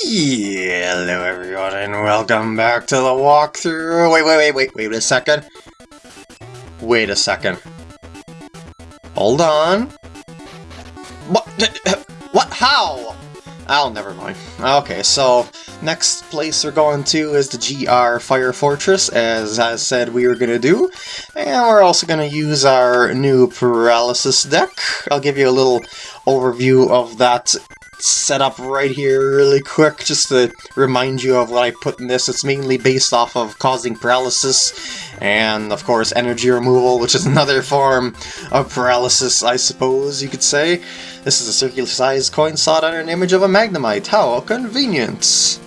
Hello everyone and welcome back to the walkthrough. Wait, wait, wait, wait, wait a second. Wait a second. Hold on. What? What? How? Oh, never mind. Okay, so next place we're going to is the GR Fire Fortress, as I said we were going to do. And we're also going to use our new Paralysis deck. I'll give you a little overview of that set up right here really quick just to remind you of what I put in this. It's mainly based off of causing paralysis and of course energy removal, which is another form of paralysis, I suppose you could say. This is a circular-sized coin slot under an image of a Magnemite. How convenient!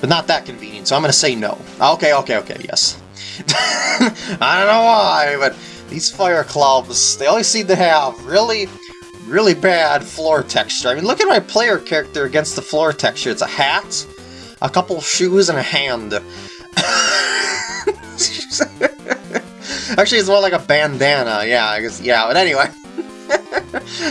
But not that convenient, so I'm gonna say no. Okay, okay, okay, yes. I don't know why, but these fire clubs, they always seem to have really really bad floor texture. I mean, look at my player character against the floor texture. It's a hat, a couple shoes, and a hand. Actually, it's more like a bandana. Yeah, I guess. Yeah, but anyway.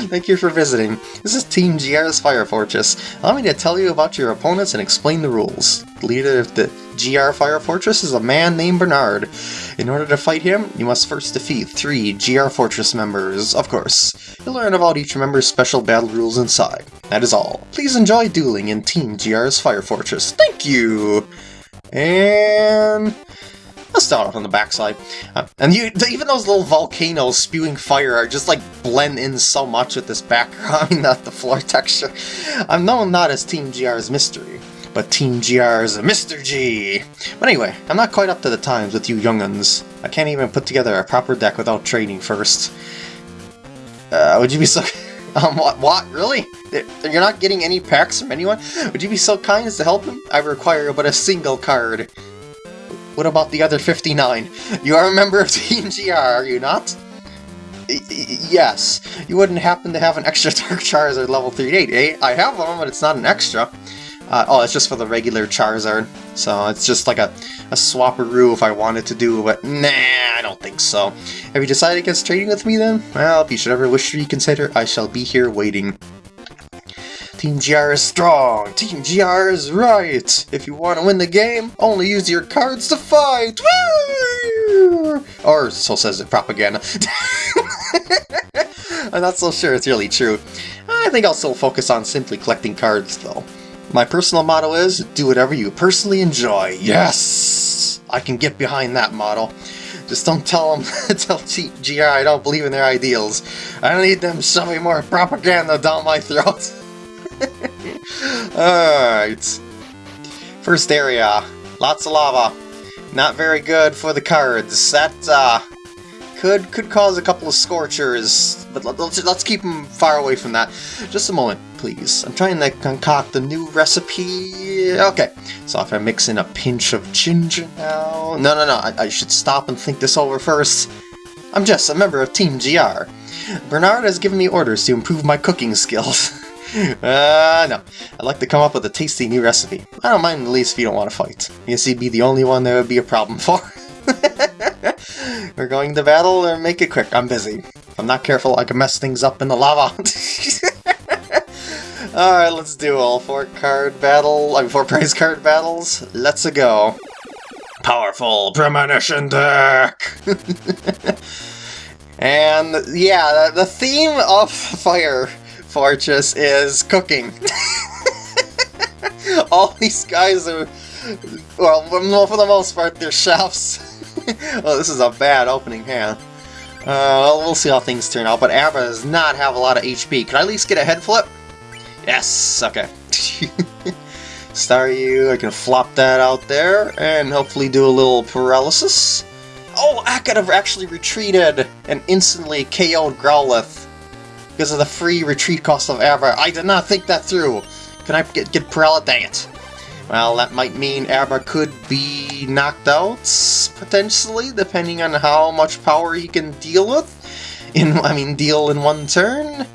Thank you for visiting. This is Team GR's Fire Fortress. Allow me to tell you about your opponents and explain the rules. The leader of the GR Fire Fortress is a man named Bernard. In order to fight him, you must first defeat three GR Fortress members, of course. You'll learn about each member's special battle rules inside. That is all. Please enjoy dueling in Team GR's Fire Fortress. Thank you! And... Let's start off on the backside. Uh, and you, even those little volcanoes spewing fire are just like blend in so much with this background, I mean, not the floor texture. I'm known not as Team GR's Mystery, but Team GR's a Mr. G. But anyway, I'm not quite up to the times with you younguns. I can't even put together a proper deck without training first. Uh, would you be so... Um, what, what? Really? You're not getting any packs from anyone? Would you be so kind as to help him? I require but a single card. What about the other 59? You are a member of Team GR, are you not? Yes. You wouldn't happen to have an extra Dark Charizard level 38, eh? I have one, but it's not an extra. Uh, oh, it's just for the regular Charizard. So it's just like a, a swapperoo if I wanted to do, but nah, I don't think so. Have you decided against trading with me then? Well, if you should ever wish to reconsider, I shall be here waiting. Team GR is strong! Team GR is right! If you want to win the game, only use your cards to fight! Or so says the propaganda. I'm not so sure it's really true. I think I'll still focus on simply collecting cards, though. My personal motto is, do whatever you personally enjoy. Yes! I can get behind that motto. Just don't tell them, tell GR I don't believe in their ideals. I don't need them shoving more propaganda down my throat. Alright. First area. Lots of lava. Not very good for the cards. That, uh, could could cause a couple of scorchers, but let's, let's keep them far away from that. Just a moment, please. I'm trying to concoct a new recipe. Okay, so if I mix in a pinch of ginger now... No, no, no, I, I should stop and think this over first. I'm just a member of Team GR. Bernard has given me orders to improve my cooking skills. Uh, no. I'd like to come up with a tasty new recipe. I don't mind the least if you don't want to fight. Guess you'd be the only one that would be a problem for. We're going to battle or make it quick. I'm busy. If I'm not careful, I can mess things up in the lava. Alright, let's do all four card battle, I mean, four prize card battles. Let's go. Powerful premonition deck! and yeah, the theme of Fire Fortress is cooking. all these guys are, well, for the most part, they're chefs. well, this is a bad opening hand. Uh, well, we'll see how things turn out, but Abra does not have a lot of HP. Can I at least get a head flip? Yes, okay. Staryu, I can flop that out there, and hopefully do a little paralysis. Oh, I could have actually retreated and instantly KO'd Growlithe because of the free retreat cost of Abra. I did not think that through. Can I get, get paralyzed? Dang it. Well, that might mean Abra could be knocked out, potentially, depending on how much power he can deal with. In, I mean, deal in one turn.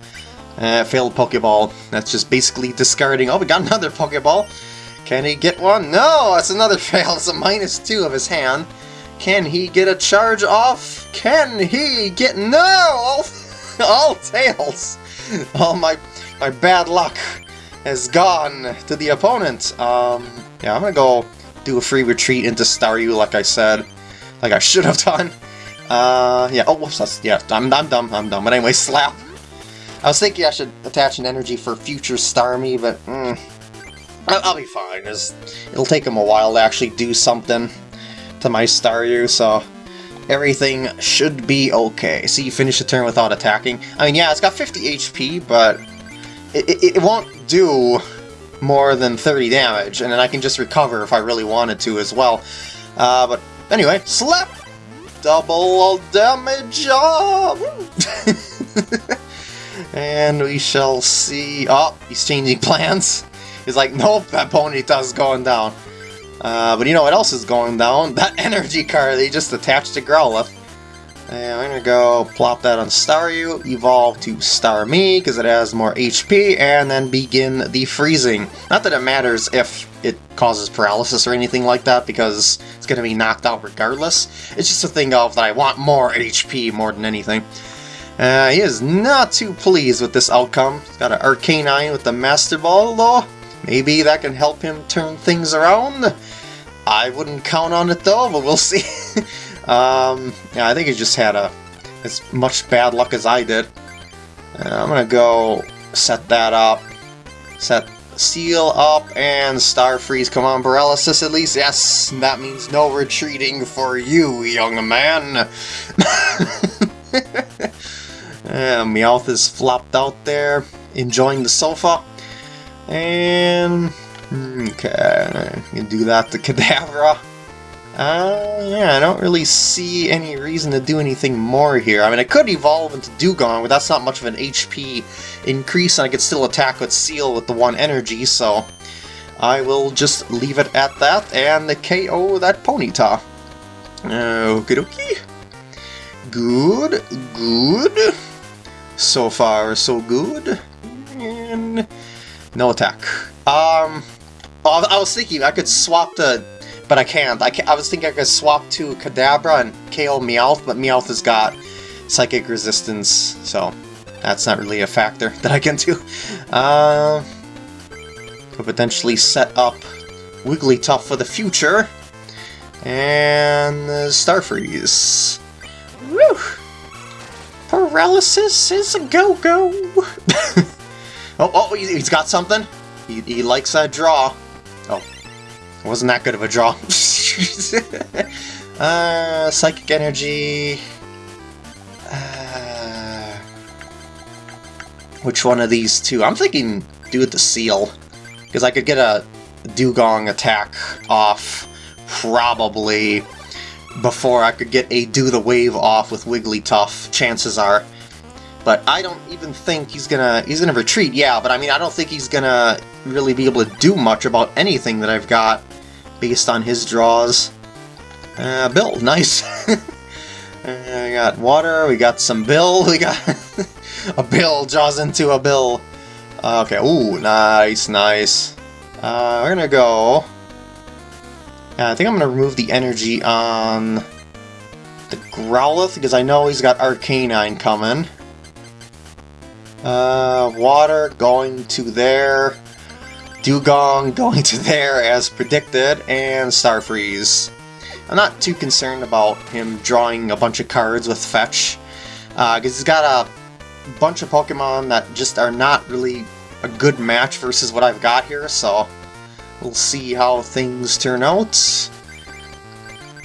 Uh, failed Pokeball. That's just basically discarding. Oh, we got another Pokeball. Can he get one? No, that's another fail. It's a minus two of his hand. Can he get a charge off? Can he get... No! All, all tails! All my, my bad luck has gone to the opponent. Um, yeah, I'm gonna go do a free retreat into Staryu, like I said, like I should have done. Uh, yeah, oh, whoops, that's, yeah, I'm, I'm dumb, I'm dumb. But anyway, Slap. I was thinking I should attach an energy for future Starmie, but mm, I'll, be fine. It'll take him a while to actually do something to my Staryu, so everything should be okay. See, you finish the turn without attacking. I mean, yeah, it's got 50 HP, but it, it, it won't do more than 30 damage, and then I can just recover if I really wanted to as well. Uh, but anyway, slap! Double damage! Oh! and we shall see... Oh, he's changing plans. He's like, nope, that Ponyta's going down. Uh, but you know what else is going down? That energy card they just attached to Growlithe. And I'm gonna go plop that on Staryu, evolve to Starmie, because it has more HP, and then begin the freezing. Not that it matters if it causes paralysis or anything like that, because it's gonna be knocked out regardless. It's just a thing of that I want more HP more than anything. Uh, he is not too pleased with this outcome. He's got an Arcanine with the Master Ball, though. Maybe that can help him turn things around. I wouldn't count on it, though, but we'll see. Um, yeah, I think he just had a as much bad luck as I did. Uh, I'm gonna go set that up, set Seel up, and Star Freeze. Come on, Paralysis at least. Yes, that means no retreating for you, young man. uh, Meowth is flopped out there, enjoying the sofa. And... Okay, you do that to Kadabra. Uh, yeah, I don't really see any reason to do anything more here. I mean, I could evolve into Dewgong, but that's not much of an HP increase, and I could still attack with Seel with the one energy, so I will just leave it at that and the KO that Ponyta. Okie dokie. Good, good. So far, so good. And no attack. Um, I was thinking I could swap the but I can't. I, can't. I was thinking I could swap to Kadabra and KO Meowth, but Meowth has got Psychic Resistance, so that's not really a factor that I can do. Uh, could potentially set up Wigglytuff for the future, and uh, Starfreeze. Woo! Paralysis is a go-go! oh, oh, he's got something? He, he likes that draw. Oh, wasn't that good of a draw. uh, Psychic Energy... Uh, which one of these two? I'm thinking do the Seel. Because I could get a Dewgong attack off probably before I could get a Do the Wave off with Wigglytuff, chances are. But I don't even think he's gonna... He's gonna retreat, yeah, but I mean, I don't think he's gonna really be able to do much about anything that I've got based on his draws. Uh, Bill, nice. uh, we got water, we got some Bill, we got a Bill draws into a Bill. Uh, okay, ooh, nice, nice. Uh, we're gonna go... I think I'm gonna remove the energy on the Growlithe, because I know he's got Arcanine coming. Uh, water going to there. Dewgong going to there as predicted, and Starfreeze. I'm not too concerned about him drawing a bunch of cards with Fetch, because uh, he's got a bunch of Pokemon that just are not really a good match versus what I've got here, so we'll see how things turn out.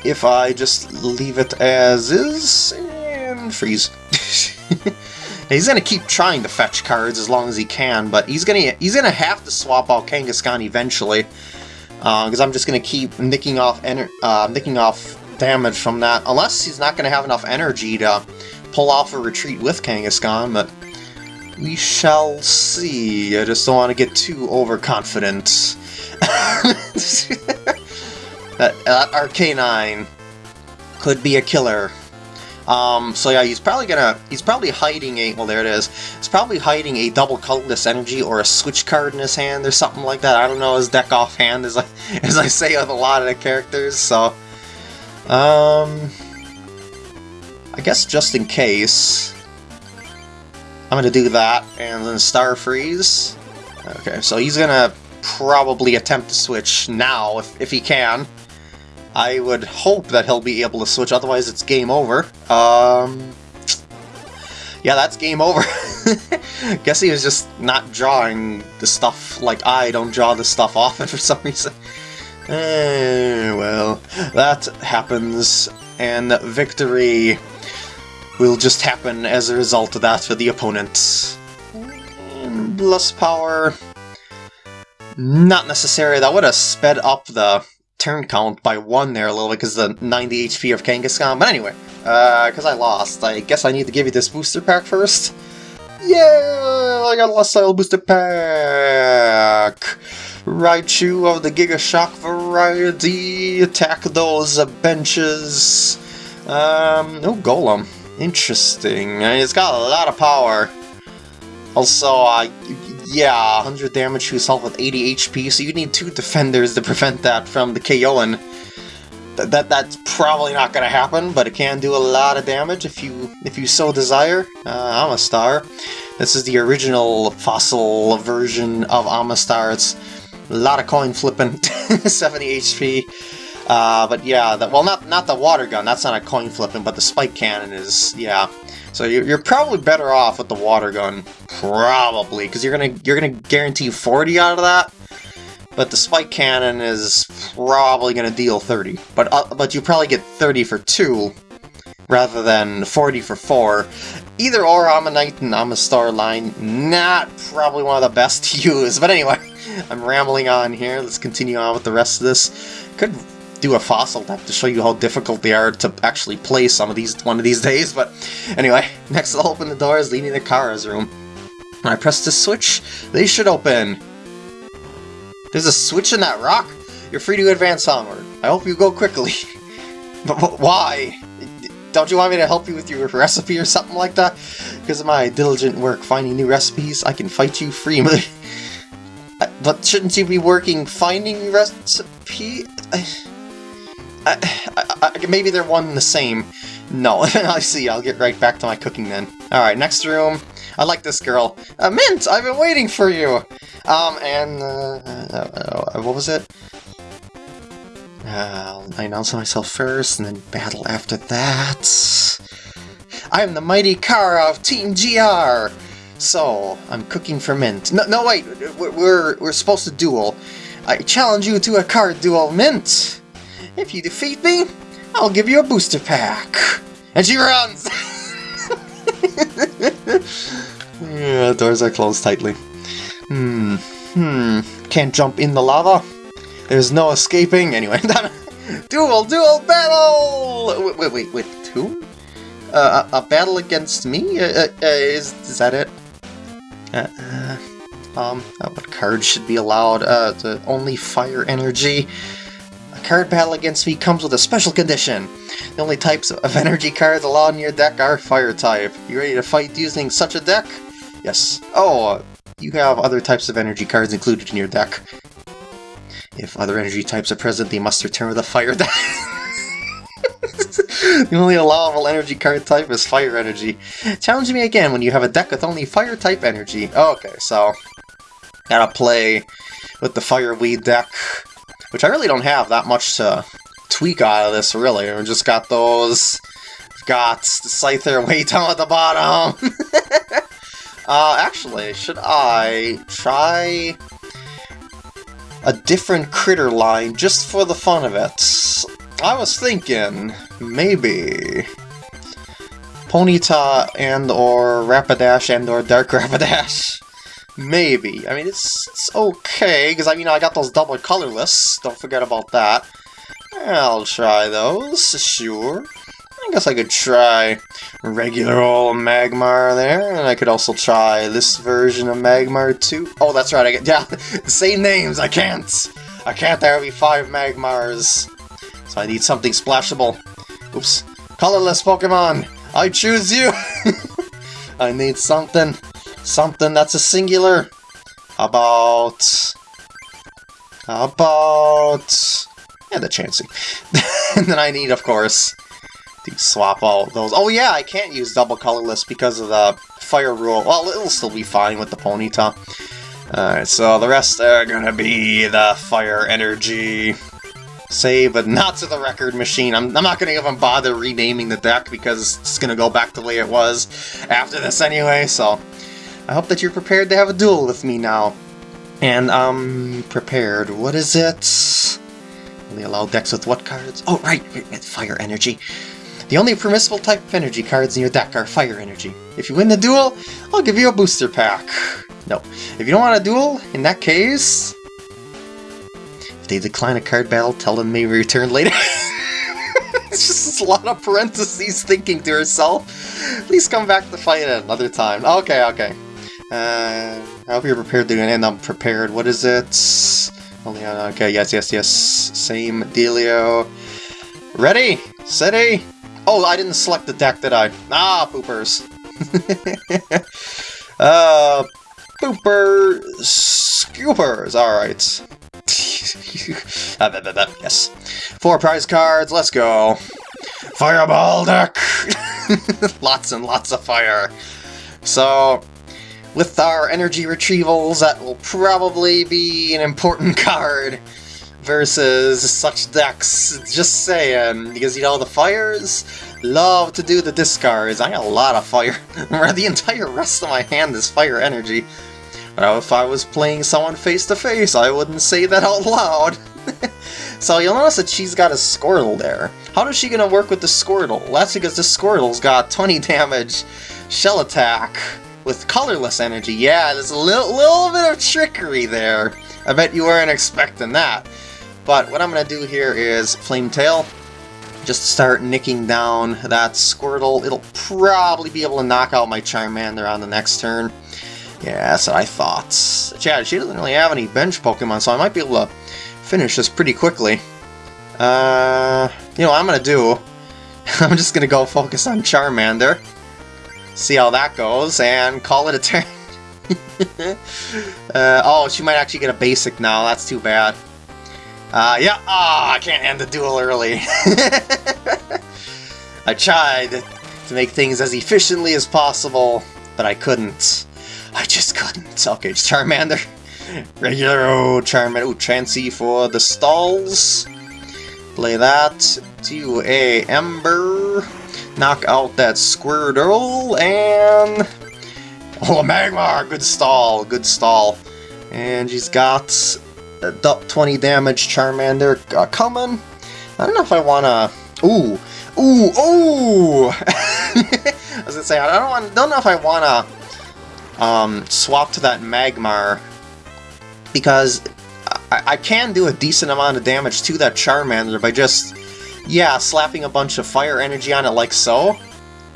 If I just leave it as is, and freeze. he's gonna keep trying to fetch cards as long as he can, but he's gonna he's gonna have to swap out Kangaskhan eventually, because uh, I'm just gonna keep nicking off uh, nicking off damage from that, unless he's not gonna have enough energy to pull off a retreat with Kangaskhan, but we shall see. I just don't want to get too overconfident. that, that Arcanine could be a killer. Um, so yeah, he's probably gonna, he's probably hiding a, well there it is, he's probably hiding a double colorless energy or a switch card in his hand or something like that. I don't know his deck offhand as I, as I say with a lot of the characters, so, um, I guess just in case, I'm gonna do that, and then Star Freeze, Okay, so he's gonna probably attempt to switch now if, if he can. I would hope that he'll be able to switch, otherwise it's game over. Um, yeah, that's game over. Guess he was just not drawing the stuff like I don't draw the stuff often for some reason. Eh, well, that happens, and victory will just happen as a result of that for the opponent. Plus power... Not necessary. That would have sped up the turn count by one there a little bit because the 90 HP of Kangaskhan. But anyway, because uh, I lost, I guess I need to give you this booster pack first. Yeah, I got a Lost Style booster pack. Raichu of the Giga Shock variety. Attack those benches. Um, oh, Golem. Interesting. It's got a lot of power. Also, uh, yeah, 100 damage to yourself with 80 HP, so you need two defenders to prevent that from the KOing. That, that That's probably not to happen, but it can do a lot of damage if you if you so desire. Uh, Omastar. This is the original fossil version of Omastar. It's a lot of coin flipping, 70 HP. Uh, but yeah, the, well, not not the water gun. That's not a coin flipping, but the spike cannon is. Yeah, so you're, you're probably better off with the water gun, probably, because you're gonna you're gonna guarantee 40 out of that. But the spike cannon is probably gonna deal 30. But uh, but you probably get 30 for two, rather than 40 for four. Either or Omanyte and Omastar line, not probably one of the best to use. But anyway, I'm rambling on here. Let's continue on with the rest of this. Could do a fossil deck to show you how difficult they are to actually play some of these one of these days, but anyway, next I'll open the doors leading to Kara's room. When I press this switch, they should open. There's a switch in that rock? You're free to advance onward. I hope you go quickly. but why? Don't you want me to help you with your recipe or something like that? Because of my diligent work finding new recipes, I can fight you freely. but shouldn't you be working finding recipe? I, I, I, maybe they're one and the same. No, I see, I'll get right back to my cooking then. Alright, next room. I like this girl. Uh, Mint, I've been waiting for you! Um, and, uh, uh, what was it? Uh, I announce myself first, and then battle after that. I am the mighty Kara of Team GR! So, I'm cooking for Mint. No, no wait, we're, we're supposed to duel. I challenge you to a card duel, Mint! If you defeat me, I'll give you a booster pack. And she runs! yeah, doors are closed tightly. Hmm, hmm, can't jump in the lava? There's no escaping. Anyway, duel, duel, battle! Wait, wait, wait, two? Uh, a, a, battle against me? Uh, uh, uh is, is that it? Uh, uh um, what cards should be allowed? Uh, the only fire energy card battle against me comes with a special condition. The only types of energy cards allowed in your deck are fire type. You ready to fight using such a deck? Yes. Oh, uh, you have other types of energy cards included in your deck. If other energy types are present, they must return with a fire deck. the only allowable energy card type is fire energy. Challenge me again when you have a deck with only fire type energy. Okay, so gotta play with the Fireweed deck which I really don't have that much to tweak out of this, really. We just got those... Got the Scyther way down at the bottom! uh, actually, should I try a different critter line just for the fun of it? I was thinking, maybe... Ponyta and or Rapidash and or Dark Rapidash. Maybe. I mean, it's, it's okay, because I mean, I got those double colorless. Don't forget about that. I'll try those, sure. I guess I could try regular old Magmar there, and I could also try this version of Magmar too. Oh, that's right, I get, yeah, same names, I can't! I can't, there will be five Magmars. So I need something splashable. Oops. Colorless Pokemon, I choose you! I need something something that's a singular. About... About... Yeah, the Chansey. and then I need, of course, to swap all those. Oh yeah, I can't use double colorless because of the fire rule. Well, it'll still be fine with the Ponyta. Alright, so the rest are gonna be the fire energy. Save, but not to the record machine. I'm, I'm not gonna even bother renaming the deck because it's gonna go back the way it was after this anyway, so... I hope that you're prepared to have a duel with me now. And, um, prepared. What is it? Only allow decks with what cards? Oh, right, with fire energy. The only permissible type of energy cards in your deck are fire energy. If you win the duel, I'll give you a booster pack. No. If you don't want a duel, in that case... If they decline a card battle, tell them they return later. it's just a lot of parentheses thinking to herself. Please come back to fight at another time. Okay, okay. Uh, I hope you're prepared to end up prepared. What is it? Only on, okay, yes, yes, yes. Same dealio. Ready? Steady? Oh, I didn't select the deck, did I? Ah, poopers. uh, pooper scoopers, alright. yes. Four prize cards, let's go. Fireball deck! lots and lots of fire. So, with our energy retrievals, that will probably be an important card versus such decks. Just saying, because you know the fires love to do the discards. I got a lot of fire. the entire rest of my hand is fire energy. But if I was playing someone face to face, I wouldn't say that out loud. so you'll notice that she's got a Squirtle there. How is she gonna work with the Squirtle? That's because the Squirtle's got 20 damage shell attack with colorless energy. Yeah, there's a little, little bit of trickery there. I bet you weren't expecting that. But what I'm going to do here is Flame Tail. Just start nicking down that Squirtle. It'll probably be able to knock out my Charmander on the next turn. Yeah, that's what I thought. Yeah, she doesn't really have any bench Pokemon, so I might be able to finish this pretty quickly. Uh, you know what I'm going to do? I'm just going to go focus on Charmander. See how that goes, and call it a turn. uh, oh, she might actually get a basic now. That's too bad. Uh, yeah, ah, oh, I can't end the duel early. I tried to make things as efficiently as possible, but I couldn't. I just couldn't. Okay, Charmander. Regular old Charmander. Ooh, Chansey for the stalls. Play that to a Ember. Knock out that Squirtle, and... Oh, a Magmar! Good stall, good stall. And she's got 20 damage Charmander uh, coming. I don't know if I wanna... Ooh! Ooh! Ooh! I was gonna say, I don't, want, don't know if I wanna um, swap to that Magmar, because I, I can do a decent amount of damage to that Charmander by just, yeah, slapping a bunch of fire energy on it like so.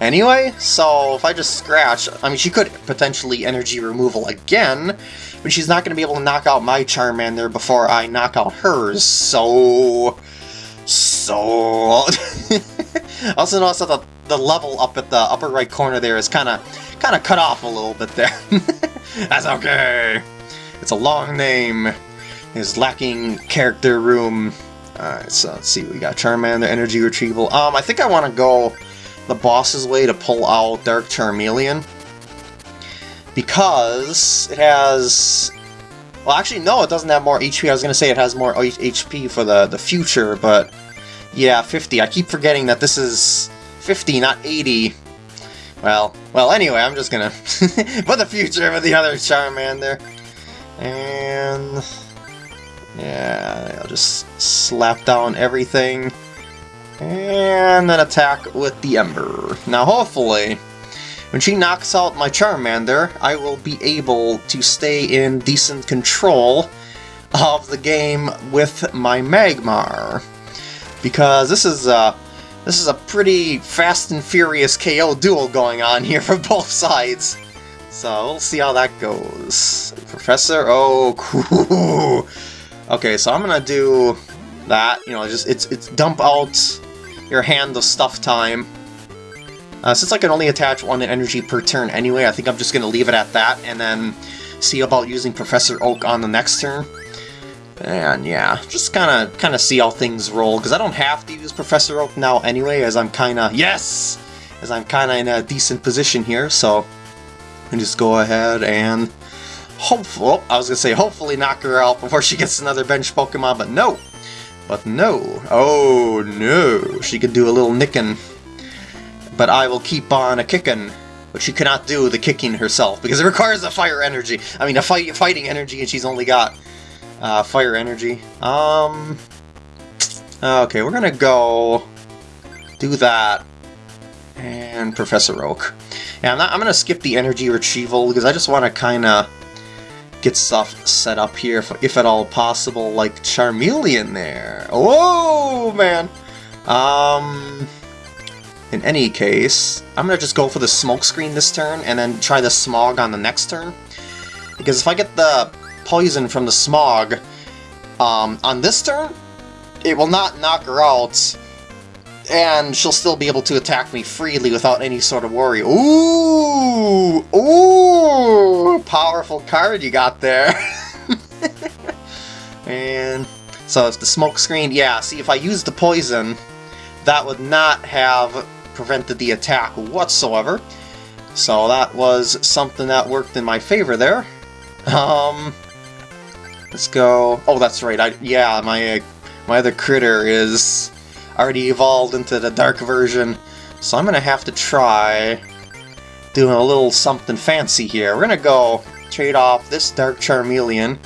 Anyway, so if I just scratch, I mean, she could potentially energy removal again, but she's not going to be able to knock out my Charmander before I knock out hers, so... So... also notice that the, the level up at the upper right corner there is kind of kind of cut off a little bit there. That's okay. It's a long name. It's lacking character room. Alright, so let's see. We got Charmander, Energy Retrieval. Um, I think I want to go the boss's way to pull out Dark Charmeleon because it has... Well, actually, no, it doesn't have more HP. I was going to say it has more HP for the, the future, but yeah, 50. I keep forgetting that this is 50, not 80. Well, well, anyway, I'm just gonna for the future with the other Charmander. And... Yeah, I'll just slap down everything. And then attack with the Ember. Now, hopefully, when she knocks out my Charmander, I will be able to stay in decent control of the game with my Magmar. Because this is a, this is a pretty fast and furious KO duel going on here for both sides. So we'll see how that goes. Professor, oh, cool. Okay, so I'm gonna do that. You know, just it's it's dump out your hand of stuff time. Uh, since I can only attach one energy per turn anyway, I think I'm just to leave it at that, and then see about using Professor Oak on the next turn. And yeah, just kind of kind of see how things roll, because I don't have to use Professor Oak now anyway, as I'm kind of... Yes! As I'm kind of in a decent position here, so... I just go ahead and hopeful, I was gonna say hopefully knock her out before she gets another bench Pokemon, but no. But no. Oh no. She could do a little nicking. But I will keep on a kicking. But she cannot do the kicking herself because it requires a fire energy. I mean, a fight, fighting energy, and she's only got uh, fire energy. Um. Okay, we're gonna go do that and Professor Oak. Yeah, I'm, not, I'm gonna skip the energy retrieval because I just want to kind of get stuff set up here, if, if, at all possible, like Charmeleon there. Whoa, man! Um, in any case, I'm gonna just go for the Smokescreen this turn, and then try the Smog on the next turn. Because if I get the poison from the Smog um, on this turn, it will not knock her out, and she'll still be able to attack me freely without any sort of worry. Ooh! Ooh! Powerful card you got there. and so it's the smoke screen. Yeah, see, if I used the poison, that would not have prevented the attack whatsoever. So that was something that worked in my favor there. Um, let's go. Oh, that's right. I yeah, my my other critter is already evolved into the dark version, so I'm gonna have to try doing a little something fancy here. We're gonna go trade off this Dark Charmeleon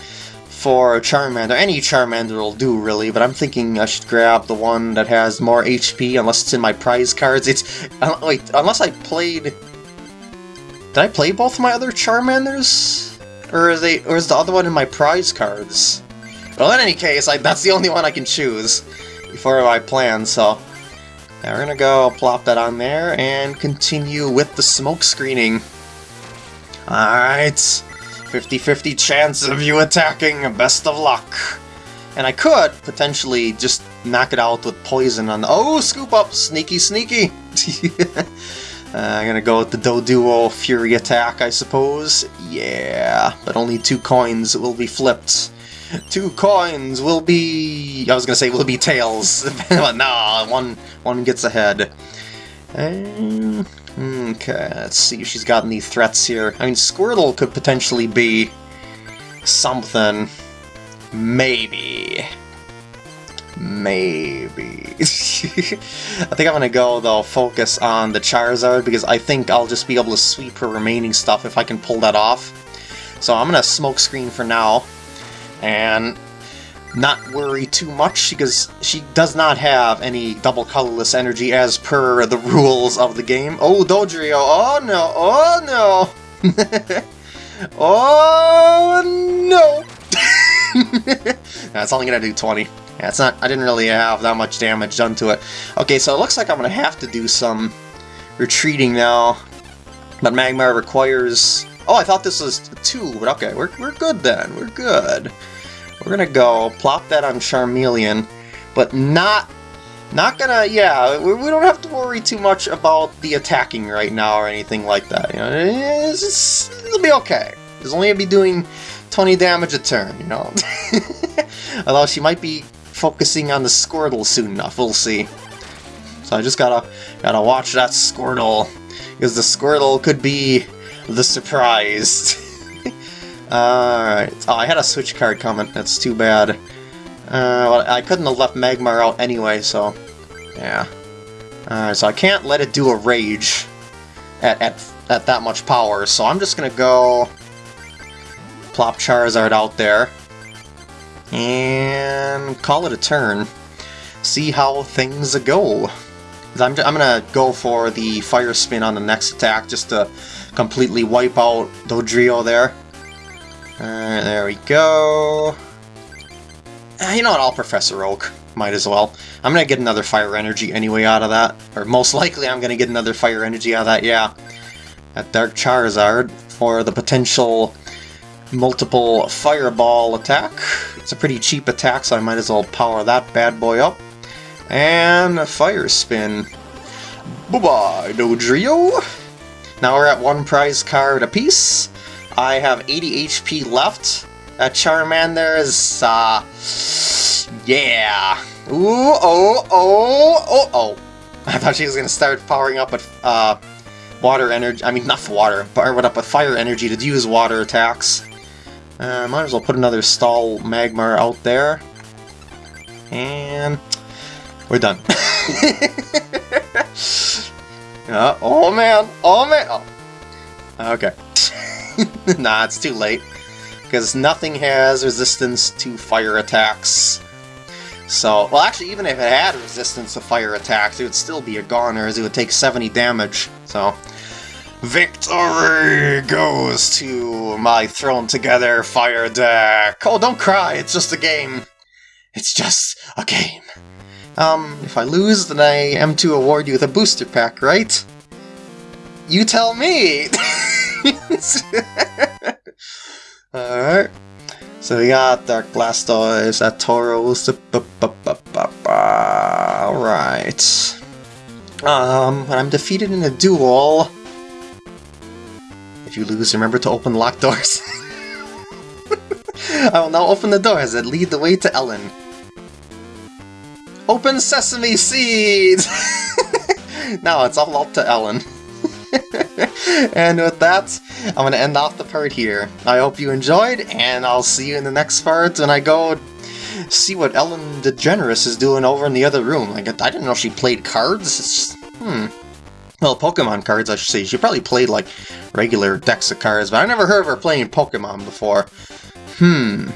for a Charmander. Any Charmander will do, really, but I'm thinking I should grab the one that has more HP, unless it's in my prize cards. It's... Uh, wait, unless I played... Did I play both my other Charmanders? Or is, they, or is the other one in my prize cards? Well, in any case, I, that's the only one I can choose before I plan, so... Yeah, we're gonna go plop that on there and continue with the smoke screening. Alright, 50-50 chance of you attacking, best of luck. And I could potentially just knock it out with poison on the... Oh, scoop up! Sneaky, sneaky! uh, I'm gonna go with the Doduo Fury attack, I suppose. Yeah, but only two coins will be flipped. Two coins will be... I was gonna say will be tails, but nah, one, one gets ahead. Um, okay, let's see if she's got any threats here. I mean, Squirtle could potentially be something. Maybe. Maybe. I think I'm gonna go, though, focus on the Charizard, because I think I'll just be able to sweep her remaining stuff if I can pull that off. So I'm gonna smoke screen for now and not worry too much because she does not have any double colorless energy as per the rules of the game. Oh, Dodrio, oh no, oh no! oh no! That's only gonna do 20. That's not, I didn't really have that much damage done to it. Okay, so it looks like I'm gonna have to do some retreating now. But Magmar requires... Oh, I thought this was two, but okay, we're, we're good then, we're good. We're gonna go plop that on Charmeleon, but not not gonna, yeah, we, we, don't have to worry too much about the attacking right now or anything like that. You know, it's, it'll be okay. It's only gonna be doing 20 damage a turn, you know. Although she might be focusing on the Squirtle soon enough, we'll see. So I just gotta gotta watch that Squirtle, because the Squirtle could be the surprise. Alright. Oh, I had a switch card coming. That's too bad. Uh, well, I couldn't have left Magmar out anyway, so... Yeah. Alright, so I can't let it do a Rage at, at, at that much power, so I'm just gonna go... Plop Charizard out there. And call it a turn. See how things go. I'm, I'm gonna go for the Fire Spin on the next attack just to completely wipe out Dodrio there. Alright, there we go. Uh, you know what, I'll Professor Oak. Might as well. I'm gonna get another Fire Energy anyway out of that. Or most likely I'm gonna get another Fire Energy out of that, yeah. That Dark Charizard for the potential multiple Fireball attack. It's a pretty cheap attack, so I might as well power that bad boy up. And a Fire Spin. Bye-bye, Dodrio! Now we're at one prize card apiece. I have 80 HP left. That Charmander is, uh... Yeah! Ooh, oh, oh, oh, oh! I thought she was gonna start powering up with, uh... Water energy, I mean, not water, but what up with fire energy to use water attacks. Uh, might as well put another stall Magmar out there. And we're done. uh, oh man, oh man. Oh. Okay. nah, it's too late. Because nothing has resistance to fire attacks. So, well actually even if it had resistance to fire attacks, it would still be a goner as it would take 70 damage. So, Victory goes to my thrown together fire deck. Oh, don't cry, it's just a game. It's just a game. Um, if I lose, then I am to award you with a booster pack, right? You tell me! Alright. So we got Dark Blastoise, Tauros, alright. Um, when I'm defeated in a duel, if you lose, remember to open locked doors. I will now open the doors that lead the way to Ellen. Open sesame seeds! now it's all up to Ellen. and with that, I'm going to end off the part here. I hope you enjoyed, and I'll see you in the next part when I go see what Ellen DeGeneres is doing over in the other room. Like, I didn't know she played cards. It's, hmm. Well, Pokemon cards, I should say. She probably played, like, regular decks of cards, but I never heard of her playing Pokemon before. Hmm.